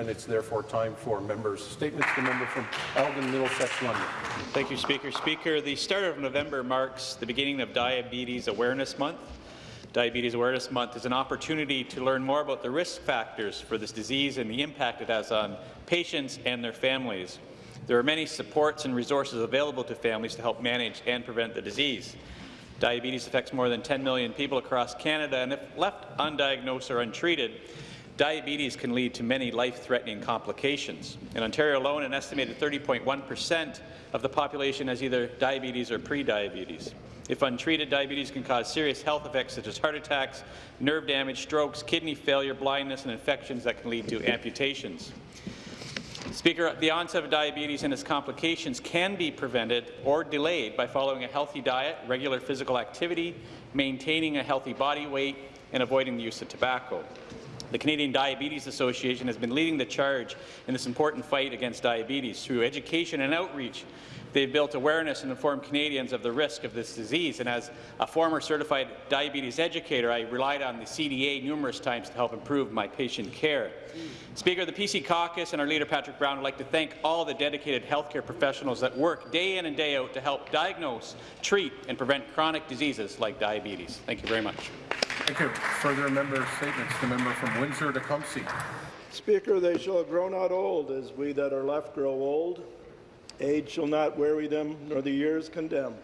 And it's therefore time for members' statements. The member from Elgin, Middlesex, London. Thank you, Speaker. Speaker, the start of November marks the beginning of Diabetes Awareness Month. Diabetes Awareness Month is an opportunity to learn more about the risk factors for this disease and the impact it has on patients and their families. There are many supports and resources available to families to help manage and prevent the disease. Diabetes affects more than 10 million people across Canada, and if left undiagnosed or untreated, diabetes can lead to many life-threatening complications. In Ontario alone, an estimated 30.1 percent of the population has either diabetes or pre-diabetes. If untreated, diabetes can cause serious health effects such as heart attacks, nerve damage, strokes, kidney failure, blindness, and infections that can lead to amputations. Speaker, the onset of diabetes and its complications can be prevented or delayed by following a healthy diet, regular physical activity, maintaining a healthy body weight, and avoiding the use of tobacco. The Canadian Diabetes Association has been leading the charge in this important fight against diabetes through education and outreach. They've built awareness and informed Canadians of the risk of this disease, and as a former certified diabetes educator, I relied on the CDA numerous times to help improve my patient care. Speaker, the PC caucus and our leader Patrick Brown would like to thank all the dedicated healthcare professionals that work day in and day out to help diagnose, treat, and prevent chronic diseases like diabetes. Thank you very much. Thank you. Further member statements. The member from Windsor-Tecumseh. Speaker, they shall grow not old as we that are left grow old. Age shall not weary them, nor the years condemn.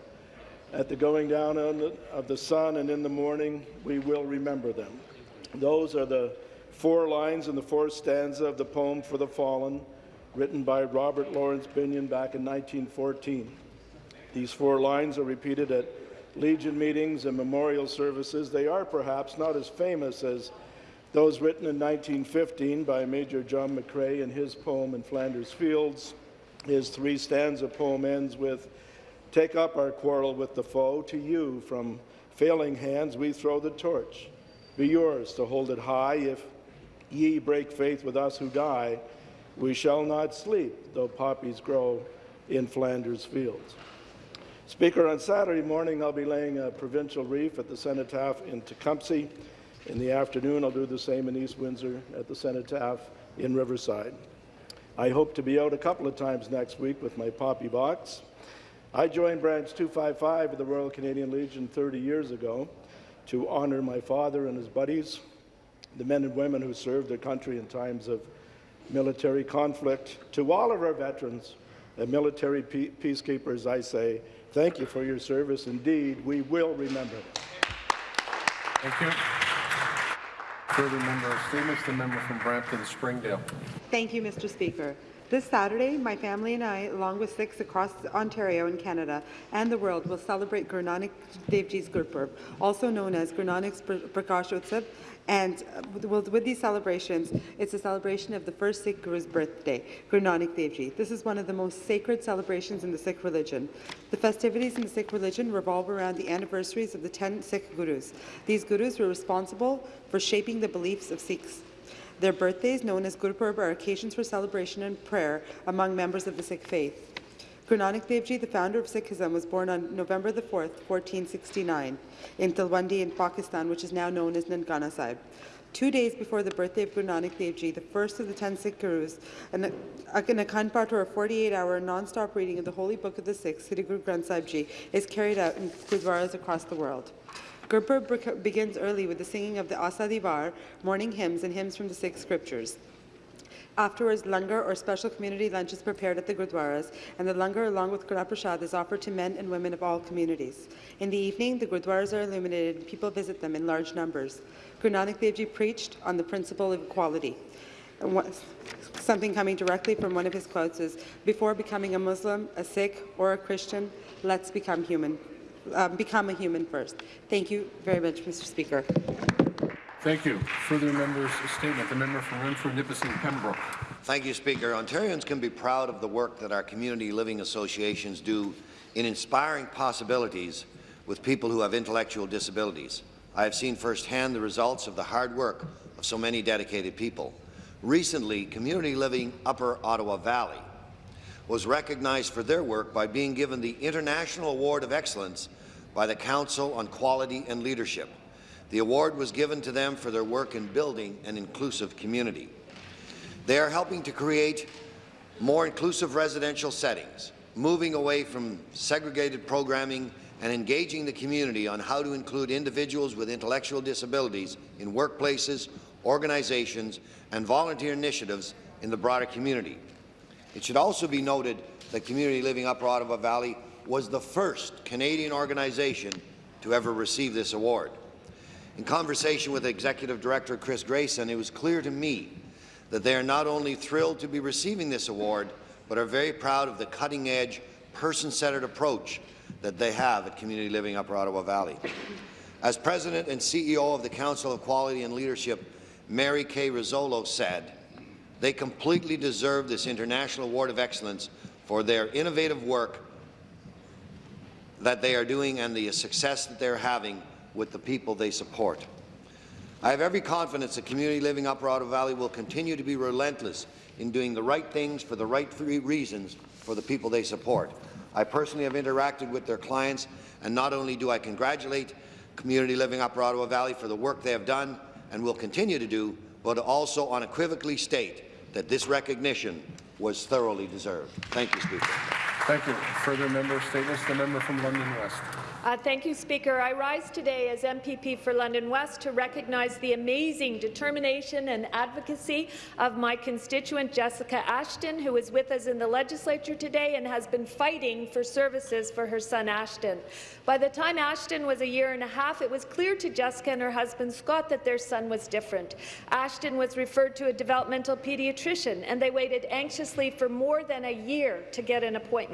At the going down of the sun and in the morning, we will remember them. Those are the four lines in the fourth stanza of the poem For the Fallen, written by Robert Laurence Binyon back in 1914. These four lines are repeated at Legion meetings and memorial services. They are perhaps not as famous as those written in 1915 by Major John McCrae in his poem in Flanders Fields. His three stanza poem ends with, Take up our quarrel with the foe, to you from failing hands we throw the torch. Be yours to hold it high, if ye break faith with us who die, we shall not sleep, though poppies grow in Flanders Fields. Speaker, on Saturday morning, I'll be laying a provincial wreath at the Cenotaph in Tecumseh. In the afternoon, I'll do the same in East Windsor at the Cenotaph in Riverside. I hope to be out a couple of times next week with my poppy box. I joined Branch 255 of the Royal Canadian Legion 30 years ago to honour my father and his buddies, the men and women who served their country in times of military conflict. To all of our veterans and military peacekeepers, I say, Thank you for your service. Indeed, we will remember. Thank you. Further member statements. The member from Brampton Springdale. Thank you, Mr. Speaker. This Saturday, my family and I, along with Sikhs across Ontario and Canada and the world, will celebrate Guru Nanak Dev Ji's Gurpurb, also known as Guru Nanak's Prakash Utsav, and uh, with these celebrations, it's a celebration of the first Sikh Guru's birthday, Guru Nanak Dev Ji. This is one of the most sacred celebrations in the Sikh religion. The festivities in the Sikh religion revolve around the anniversaries of the 10 Sikh Gurus. These Gurus were responsible for shaping the beliefs of Sikhs. Their birthdays, known as Gurpurb, are occasions for celebration and prayer among members of the Sikh faith. Guru Nanak Dev Ji, the founder of Sikhism, was born on November the 4th, 1469, in Talwandi in Pakistan, which is now known as Nankana Sahib. Two days before the birthday of Guru Nanak Dev Ji, the first of the ten Sikh Gurus, an, an Akhand Path or a 48-hour non-stop reading of the Holy Book of the Sikhs, Sri Guru Granth Sahib Ji, is carried out in gurdwaras across the world. Gurpurb begins early with the singing of the Asa Di Var, morning hymns and hymns from the Sikh scriptures. Afterwards, langar or special community lunch is prepared at the gurdwaras, and the langar along with Kara Prasad is offered to men and women of all communities. In the evening, the gurdwaras are illuminated and people visit them in large numbers. Guru Nanak Dev Ji preached on the principle of equality. Something coming directly from one of his quotes is, before becoming a Muslim, a Sikh, or a Christian, let's become human. Um, become a human first. Thank you very much, Mr. Speaker. Thank you. Further members' statement. The member from Renfrew, Nipissing, Pembroke. Thank you, Speaker. Ontarians can be proud of the work that our community living associations do in inspiring possibilities with people who have intellectual disabilities. I have seen firsthand the results of the hard work of so many dedicated people. Recently, Community Living Upper Ottawa Valley was recognized for their work by being given the International Award of Excellence by the Council on Quality and Leadership. The award was given to them for their work in building an inclusive community. They are helping to create more inclusive residential settings, moving away from segregated programming and engaging the community on how to include individuals with intellectual disabilities in workplaces, organizations, and volunteer initiatives in the broader community. It should also be noted that Community Living Upper Ottawa Valley was the first Canadian organization to ever receive this award. In conversation with Executive Director Chris Grayson, it was clear to me that they are not only thrilled to be receiving this award, but are very proud of the cutting-edge, person-centered approach that they have at Community Living Upper Ottawa Valley. As President and CEO of the Council of Quality and Leadership, Mary Kay Rizzolo said, they completely deserve this International Award of Excellence for their innovative work that they are doing and the success that they're having with the people they support. I have every confidence that Community Living Upper Ottawa Valley will continue to be relentless in doing the right things for the right reasons for the people they support. I personally have interacted with their clients, and not only do I congratulate Community Living Upper Ottawa Valley for the work they have done and will continue to do, but also unequivocally state that this recognition was thoroughly deserved. Thank you, Speaker. Thank you. Further member statements. The member from London West. Uh, thank you, Speaker. I rise today as MPP for London West to recognize the amazing determination and advocacy of my constituent Jessica Ashton, who is with us in the legislature today and has been fighting for services for her son Ashton. By the time Ashton was a year and a half, it was clear to Jessica and her husband Scott that their son was different. Ashton was referred to a developmental pediatrician, and they waited anxiously for more than a year to get an appointment.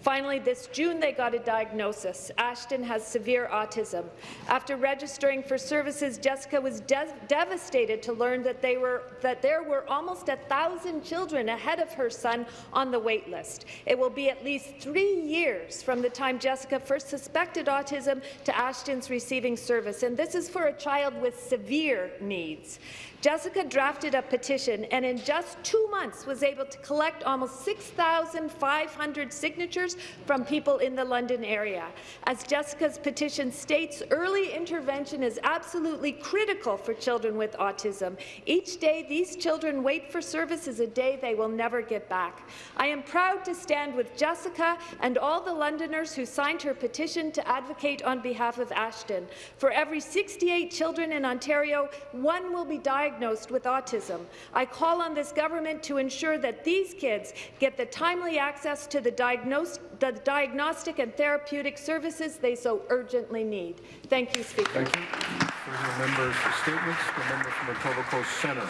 Finally, this June, they got a diagnosis. Ashton has severe autism. After registering for services, Jessica was de devastated to learn that, they were, that there were almost a thousand children ahead of her son on the wait list. It will be at least three years from the time Jessica first suspected autism to Ashton's receiving service, and this is for a child with severe needs. Jessica drafted a petition and in just two months was able to collect almost 6,500 signatures from people in the London area. As Jessica's petition states, early intervention is absolutely critical for children with autism. Each day these children wait for service is a day they will never get back. I am proud to stand with Jessica and all the Londoners who signed her petition to advocate on behalf of Ashton. For every 68 children in Ontario, one will be diagnosed diagnosed with autism. I call on this government to ensure that these kids get the timely access to the, the diagnostic and therapeutic services they so urgently need. Thank you, Speaker. Thank you. Further members' statements. The member from Etobicoke Centre.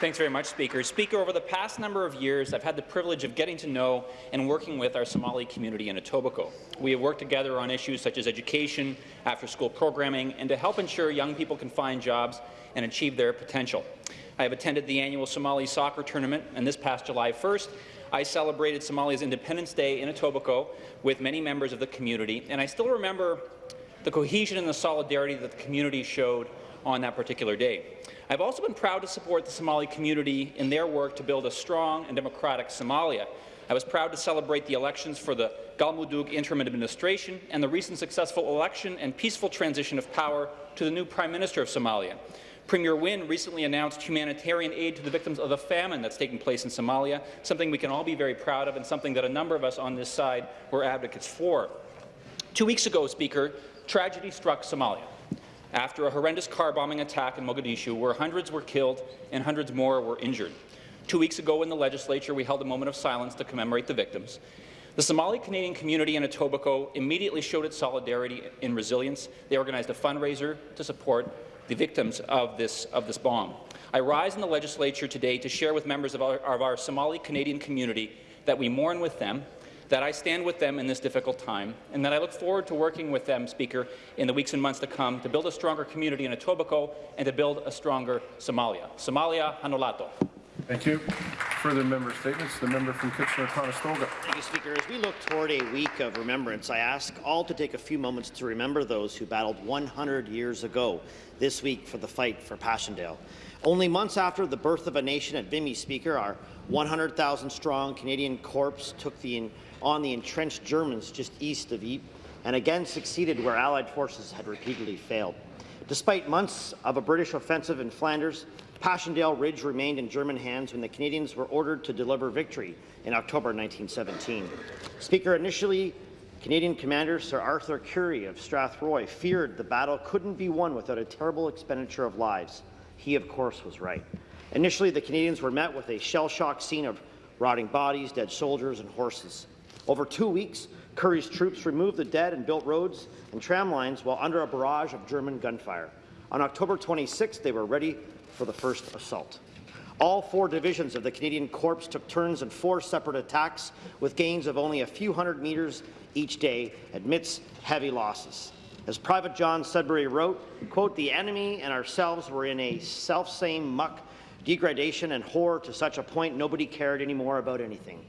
Thanks very much, Speaker. Speaker, over the past number of years, I've had the privilege of getting to know and working with our Somali community in Etobicoke. We have worked together on issues such as education, after-school programming, and to help ensure young people can find jobs and achieve their potential. I have attended the annual Somali soccer tournament, and this past July 1st, I celebrated Somalia's Independence Day in Etobicoke with many members of the community, and I still remember the cohesion and the solidarity that the community showed on that particular day. I've also been proud to support the Somali community in their work to build a strong and democratic Somalia. I was proud to celebrate the elections for the Galmudug interim administration and the recent successful election and peaceful transition of power to the new Prime Minister of Somalia. Premier Wynne recently announced humanitarian aid to the victims of the famine that's taking place in Somalia, something we can all be very proud of and something that a number of us on this side were advocates for. Two weeks ago, Speaker, tragedy struck Somalia after a horrendous car bombing attack in Mogadishu where hundreds were killed and hundreds more were injured. Two weeks ago in the legislature, we held a moment of silence to commemorate the victims. The Somali Canadian community in Etobicoke immediately showed its solidarity and resilience. They organized a fundraiser to support the victims of this, of this bomb. I rise in the legislature today to share with members of our, of our Somali Canadian community that we mourn with them, that I stand with them in this difficult time, and that I look forward to working with them, Speaker, in the weeks and months to come to build a stronger community in Etobicoke and to build a stronger Somalia. Somalia Hanolato. Thank you. Further member statements. The member from Kitchener-Conestoga. Thank you, Speaker. As we look toward a week of remembrance, I ask all to take a few moments to remember those who battled 100 years ago this week for the fight for Passchendaele. Only months after the birth of a nation at Vimy, Speaker, our 100,000-strong Canadian Corps took the, on the entrenched Germans just east of Ypres and again succeeded where Allied forces had repeatedly failed. Despite months of a British offensive in Flanders, Passchendaele Ridge remained in German hands when the Canadians were ordered to deliver victory in October 1917. Speaker, initially, Canadian Commander Sir Arthur Currie of Strathroy feared the battle couldn't be won without a terrible expenditure of lives. He, of course, was right. Initially, the Canadians were met with a shell-shocked scene of rotting bodies, dead soldiers, and horses. Over two weeks, Currie's troops removed the dead and built roads and tram lines while under a barrage of German gunfire. On October 26th, they were ready for the first assault. All four divisions of the Canadian Corps took turns in four separate attacks with gains of only a few hundred metres each day amidst heavy losses. As Private John Sudbury wrote, quote, the enemy and ourselves were in a self-same muck, degradation and horror to such a point nobody cared anymore about anything.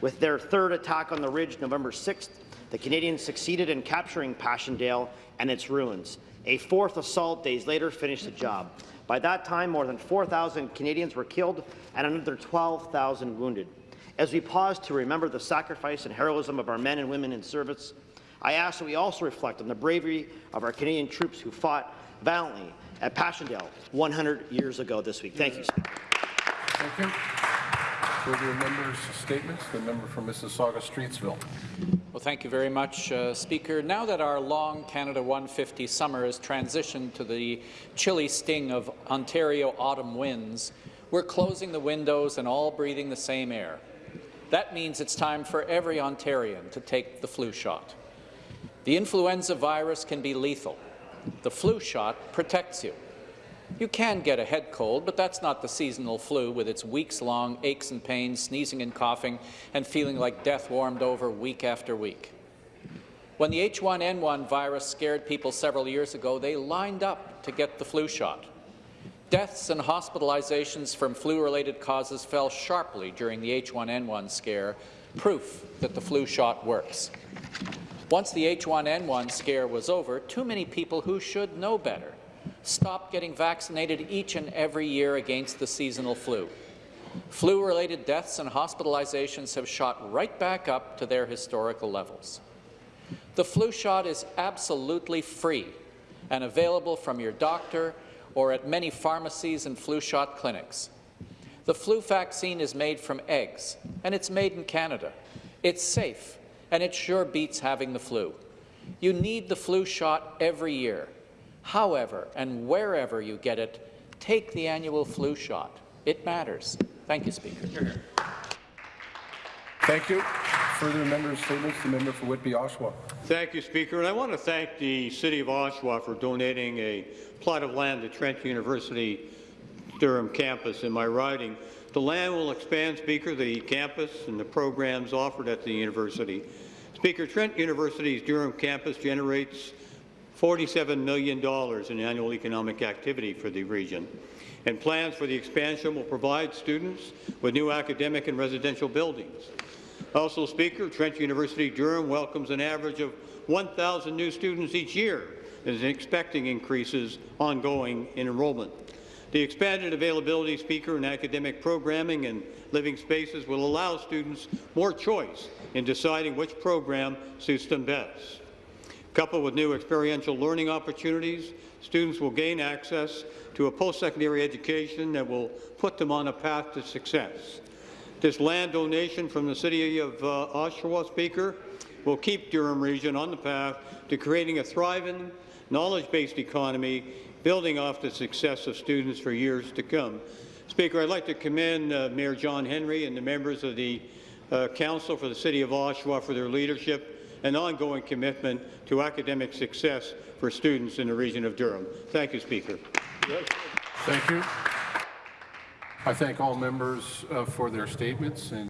With their third attack on the ridge November 6th, the Canadians succeeded in capturing Passchendaele and its ruins. A fourth assault days later finished the job. By that time, more than 4,000 Canadians were killed and another 12,000 wounded. As we pause to remember the sacrifice and heroism of our men and women in service, I ask that we also reflect on the bravery of our Canadian troops who fought valiantly at Passchendaele 100 years ago this week. Thank you. Thank you. Further members' statements. The member from Mississauga Streetsville. Well, thank you very much, uh, Speaker. Now that our long Canada 150 summer has transitioned to the chilly sting of Ontario autumn winds, we're closing the windows and all breathing the same air. That means it's time for every Ontarian to take the flu shot. The influenza virus can be lethal. The flu shot protects you. You can get a head cold, but that's not the seasonal flu with its weeks-long aches and pains, sneezing and coughing, and feeling like death warmed over week after week. When the H1N1 virus scared people several years ago, they lined up to get the flu shot. Deaths and hospitalizations from flu-related causes fell sharply during the H1N1 scare, proof that the flu shot works. Once the H1N1 scare was over, too many people who should know better stopped getting vaccinated each and every year against the seasonal flu. Flu-related deaths and hospitalizations have shot right back up to their historical levels. The flu shot is absolutely free and available from your doctor or at many pharmacies and flu shot clinics. The flu vaccine is made from eggs, and it's made in Canada. It's safe, and it sure beats having the flu. You need the flu shot every year. However, and wherever you get it, take the annual flu shot. It matters. Thank you, Speaker. Thank you. Further members' statements. The member for Whitby Oshawa. Thank you, Speaker. And I want to thank the City of Oshawa for donating a plot of land to Trent University Durham campus in my riding. The land will expand, Speaker, the campus and the programs offered at the university. Speaker, Trent University's Durham campus generates $47 million in annual economic activity for the region. And plans for the expansion will provide students with new academic and residential buildings. Also, Speaker, Trent University Durham welcomes an average of 1,000 new students each year and is expecting increases ongoing in enrollment. The expanded availability, Speaker, in academic programming and living spaces will allow students more choice in deciding which program suits them best. Coupled with new experiential learning opportunities, students will gain access to a post-secondary education that will put them on a path to success. This land donation from the City of uh, Oshawa, Speaker, will keep Durham Region on the path to creating a thriving, knowledge-based economy, building off the success of students for years to come. Speaker, I'd like to commend uh, Mayor John Henry and the members of the uh, Council for the City of Oshawa for their leadership and ongoing commitment to academic success for students in the region of Durham. Thank you, Speaker. Thank you. I thank all members uh, for their statements and